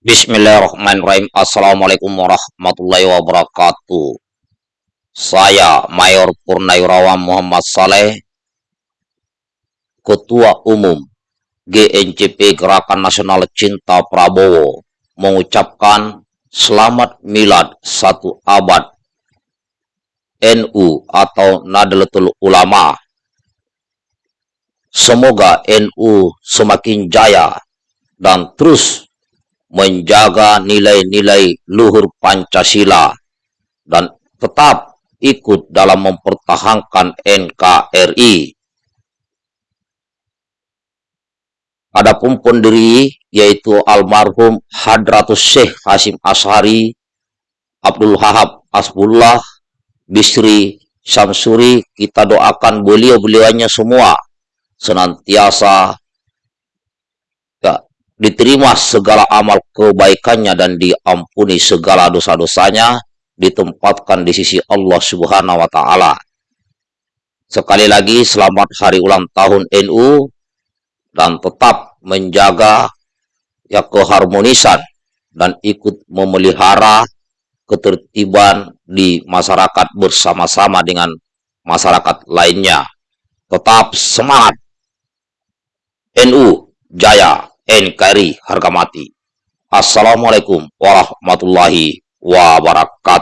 Bismillahirrahmanirrahim. Assalamualaikum warahmatullahi wabarakatuh. Saya Mayor Purnawirawan Muhammad Saleh, Ketua Umum GNCP Gerakan Nasional Cinta Prabowo, mengucapkan selamat milad satu abad NU atau Nadlatul Ulama. Semoga NU semakin jaya dan terus menjaga nilai-nilai luhur Pancasila dan tetap ikut dalam mempertahankan NKRI. Adapun pendiri yaitu almarhum Hadratus Syekh Hasim Ashari, Abdul Wahab Asbullah, Bisri Samsuri, kita doakan beliau-beliaunya semua senantiasa diterima segala amal kebaikannya dan diampuni segala dosa-dosanya ditempatkan di sisi Allah Subhanahu wa taala. Sekali lagi selamat hari ulang tahun NU dan tetap menjaga ya keharmonisan dan ikut memelihara ketertiban di masyarakat bersama-sama dengan masyarakat lainnya. Tetap semangat NU Jaya NKRI harga mati. Assalamualaikum warahmatullahi wabarakatuh.